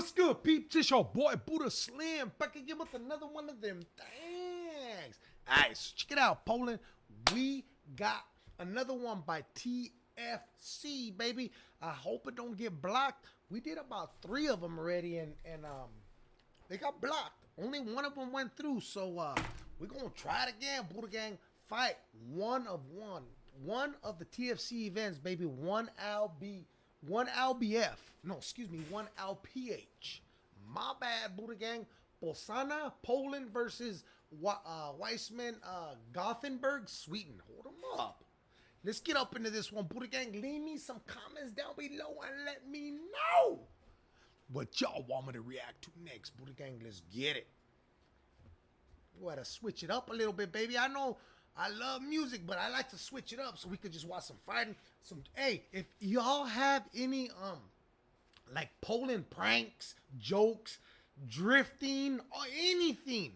What's good, peeps? It's your boy Buddha Slim back again with another one of them things. Alright, so check it out, Poland. We got another one by TFC, baby. I hope it don't get blocked. We did about three of them already, and and um, they got blocked. Only one of them went through, so uh, we're gonna try it again. Buddha Gang fight one of one, one of the TFC events, baby. One LB one LBF. No, excuse me, one LPH. My bad, Buddha Gang. Bolsana, Poland versus uh, Weissman, uh, Gothenburg, Sweden. Hold them up. Let's get up into this one. Buddha Gang, leave me some comments down below and let me know what y'all want me to react to next. Buddha Gang, let's get it. We gotta switch it up a little bit, baby. I know I love music, but I like to switch it up so we could just watch some fighting. Some hey, if y'all have any um like Poland pranks, jokes, drifting, or anything,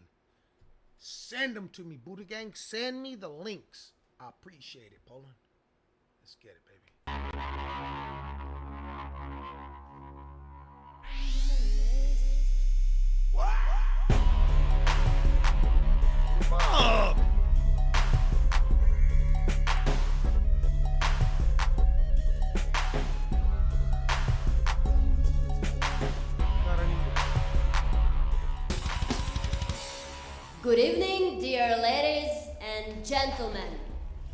send them to me, Buddha Gang. Send me the links. I appreciate it, Poland. Let's get it, baby. Good gentlemen.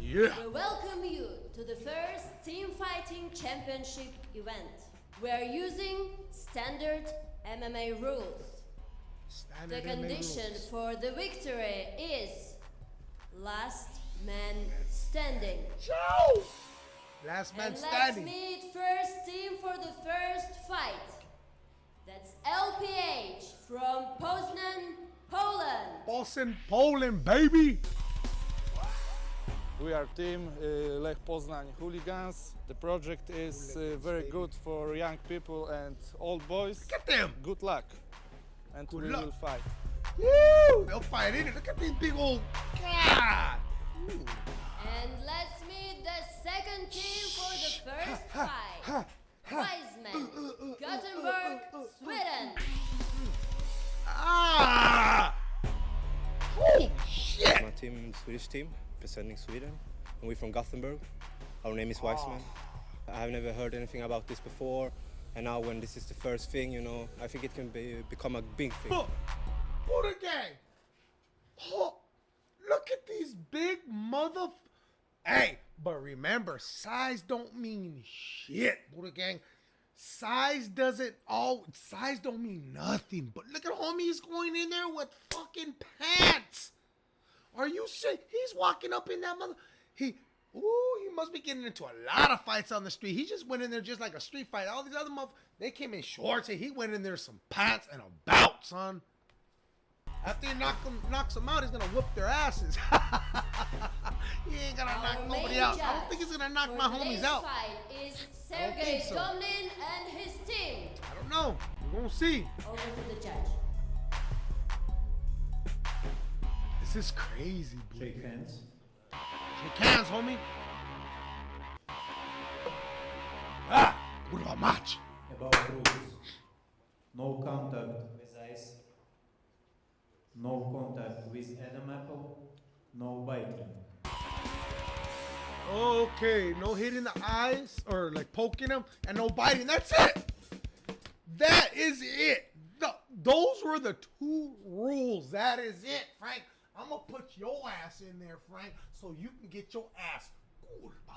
Yeah. We welcome you to the first Team Fighting Championship event. We are using standard MMA rules. Standard the MMA condition rules. for the victory is last man standing. Joe! Last man and standing. let's meet first team for the first fight. That's LPH from Poznan, Poland. Boston, Poland, baby. We are team uh, Lech Poznań Hooligans. The project is uh, very good for young people and old boys. Look at them. Good luck. And Good we luck. will fight. Woo! They'll fight in it. Look at these big old. God. Ooh. And let's meet the second team for the first fight. Wiseman, uh, uh, uh, Gothenburg, Sweden. Ah! Oh shit! My team, Swedish team, representing Sweden, and we're from Gothenburg. Our name is ah. Weissman. I have never heard anything about this before, and now when this is the first thing, you know, I think it can be, become a big thing. Look, Buddha gang. Oh, look at these big mother. Hey, but remember, size don't mean shit, Buddha gang. Size doesn't all size don't mean nothing. But look at homie, he's going in there with fucking pants. Are you sick? He's walking up in that mother. He, ooh, he must be getting into a lot of fights on the street. He just went in there just like a street fight. All these other mother, they came in shorts, and he went in there some pants and a bout, son. After he knock them, knocks them out, he's gonna whoop their asses. he ain't gonna Our knock nobody out. I don't think he's gonna knock my homies out. fight is Sergey so. Domlin and his team. I don't know. We're gonna see. Over to the judge. This is crazy, bro. Shake hands. Shake hands, homie. Ah, kurwa mać. About rules. No contact with eyes. No contact with Adam Apple. No biting. Okay, no hitting the eyes or like poking them, and no biting. That's it. That is it. Th- those were the two rules. That is it, Frank. I'm gonna put your ass in there, Frank, so you can get your ass. Goodbye.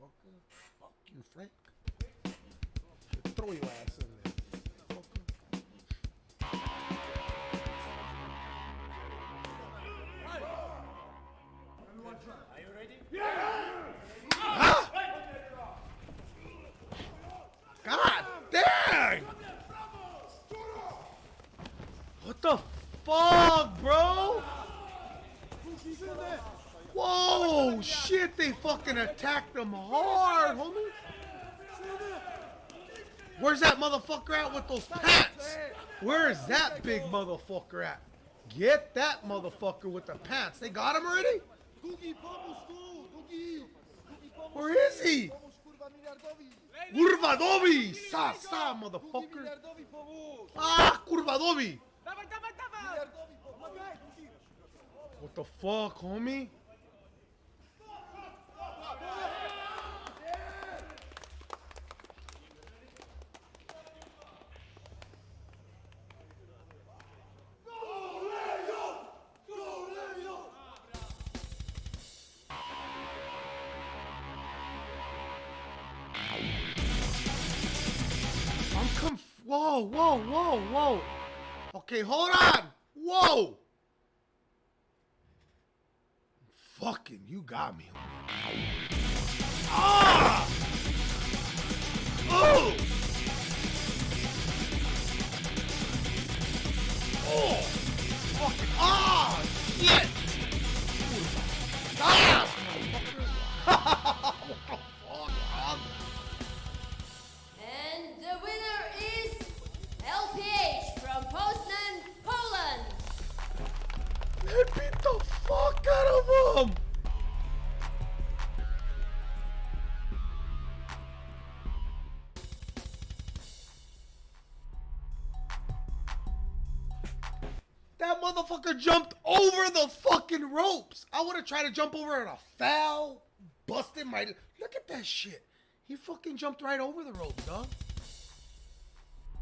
Fucker. Fuck you, Frank. Throw your ass in there. Fucker. God dang! What the fuck, bro? Whoa, shit, they fucking attacked them hard, homie. Where's that motherfucker at with those pants? Where is that big motherfucker at? Get that motherfucker with the pants. They got him already? Where is he? Kurwa dobi! Sa, sa, motherfucker! Ah, kurwa What the fuck, homie? Whoa, whoa, whoa, whoa. Okay, hold on. Whoa. Fucking, you got me. Oh! That motherfucker jumped over the fucking ropes. I would have tried to jump over and a foul, busted my. Look at that shit. He fucking jumped right over the ropes, dog.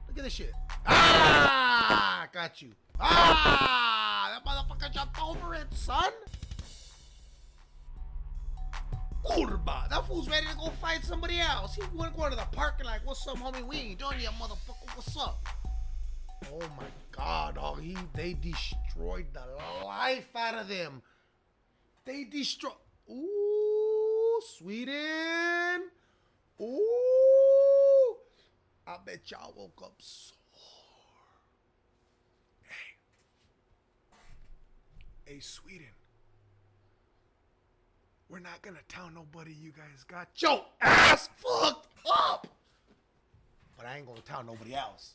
Look at this shit. Ah, got you. Ah, that motherfucker jumped over it, son. Kurba, that fool's ready to go fight somebody else. He went going to the parking like, what's up, homie? We ain't done yet, motherfucker. What's up? Oh my god, dog. He they destroyed the life out of them. They destroyed. Ooh, Sweden. Ooh. I bet y'all woke up sore. Hey. Hey, Sweden. We're not gonna tell nobody you guys got your ass fucked up. But I ain't gonna tell nobody else.